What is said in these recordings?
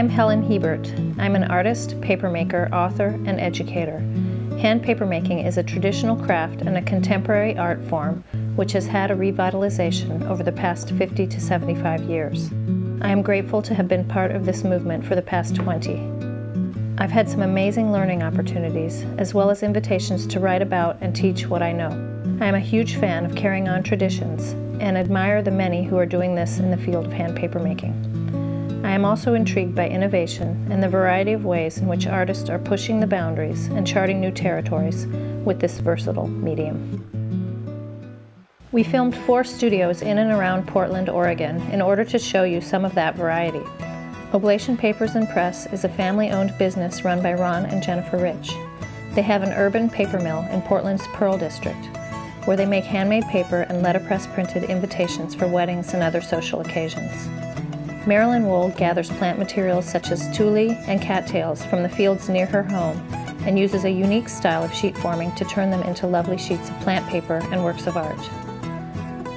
am Helen Hiebert. I'm an artist, papermaker, author, and educator. Hand papermaking is a traditional craft and a contemporary art form which has had a revitalization over the past 50 to 75 years. I am grateful to have been part of this movement for the past 20. I've had some amazing learning opportunities, as well as invitations to write about and teach what I know. I am a huge fan of carrying on traditions and admire the many who are doing this in the field of hand papermaking. I am also intrigued by innovation and the variety of ways in which artists are pushing the boundaries and charting new territories with this versatile medium. We filmed four studios in and around Portland, Oregon in order to show you some of that variety. Oblation Papers and Press is a family-owned business run by Ron and Jennifer Rich. They have an urban paper mill in Portland's Pearl District, where they make handmade paper and letterpress printed invitations for weddings and other social occasions. Marilyn Wold gathers plant materials such as tule and cattails from the fields near her home and uses a unique style of sheet forming to turn them into lovely sheets of plant paper and works of art.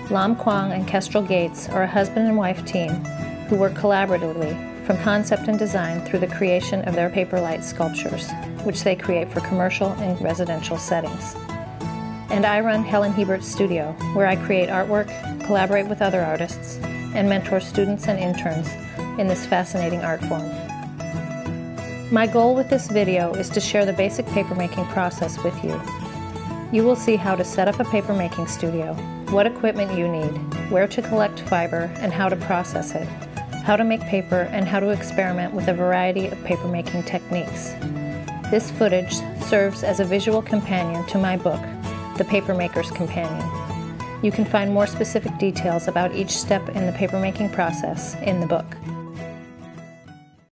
Lam Quang and Kestrel Gates are a husband and wife team who work collaboratively from concept and design through the creation of their paper light sculptures, which they create for commercial and residential settings. And I run Helen Hiebert's studio, where I create artwork, collaborate with other artists, and mentor students and interns in this fascinating art form. My goal with this video is to share the basic papermaking process with you. You will see how to set up a papermaking studio, what equipment you need, where to collect fiber and how to process it, how to make paper and how to experiment with a variety of papermaking techniques. This footage serves as a visual companion to my book, The Papermaker's Companion. You can find more specific details about each step in the papermaking process in the book.